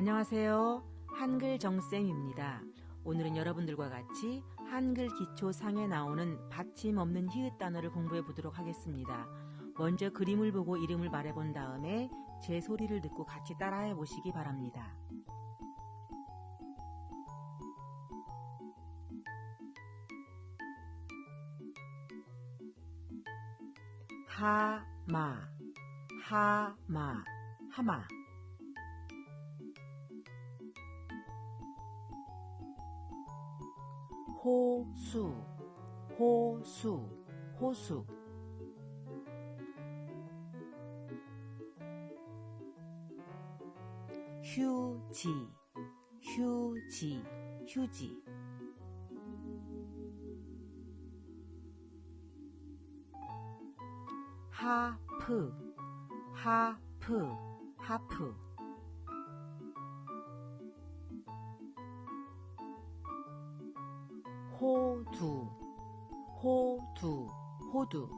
안녕하세요. 한글 정쌤입니다. 오늘은 여러분들과 같이 한글 기초 상에 나오는 받침 없는 히읗 단어를 공부해 보도록 하겠습니다. 먼저 그림을 보고 이름을 말해 본 다음에 제 소리를 듣고 같이 따라해 보시기 바랍니다. 하마 하마 하마 호수 호수 호수. 휴지 휴지 휴지. 하프 하프 하프 호두. 호두. 호두.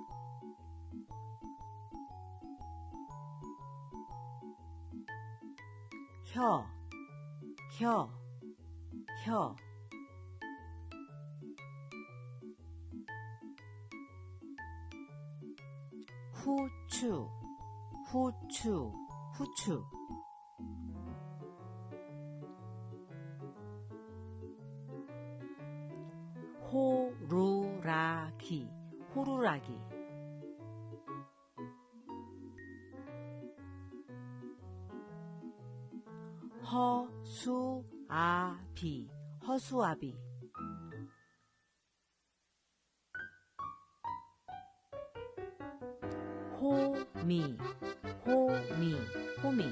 혀, 혀, 혀. 후추, 후추, 후추. 호루라기. 허수아비, 허수아비. 호미, 호미, 호미.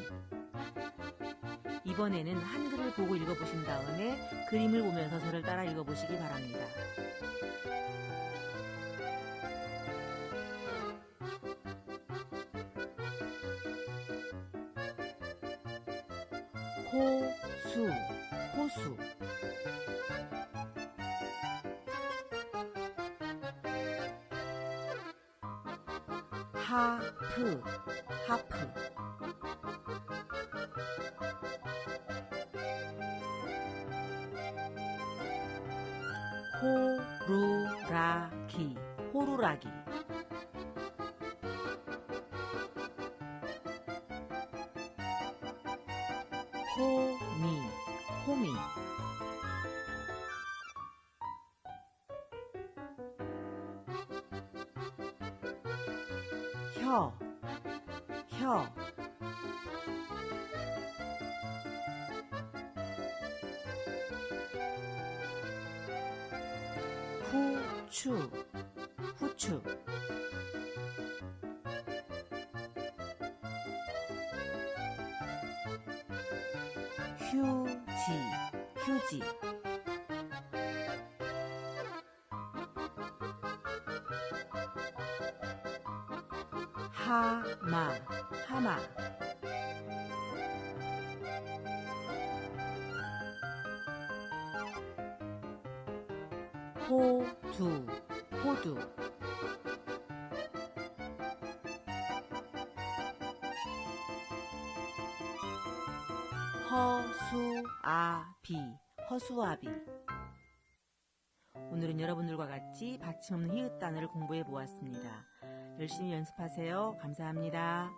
이번에는 한글을 보고 읽어보신 다음에 그림을 보면서 저를 따라 읽어보시기 바랍니다. 호수, 호수. 하프, 하프. 호루라기, 호루라기. 호미, 호미. 혀, 혀. 후추, 후추. 휴지, 휴지. 하마, 하마. 호두, 호두. 허수아비, 허수아비. 오늘은 여러분들과 같이 받침 없는 히읗 단어를 공부해 보았습니다. 열심히 연습하세요. 감사합니다.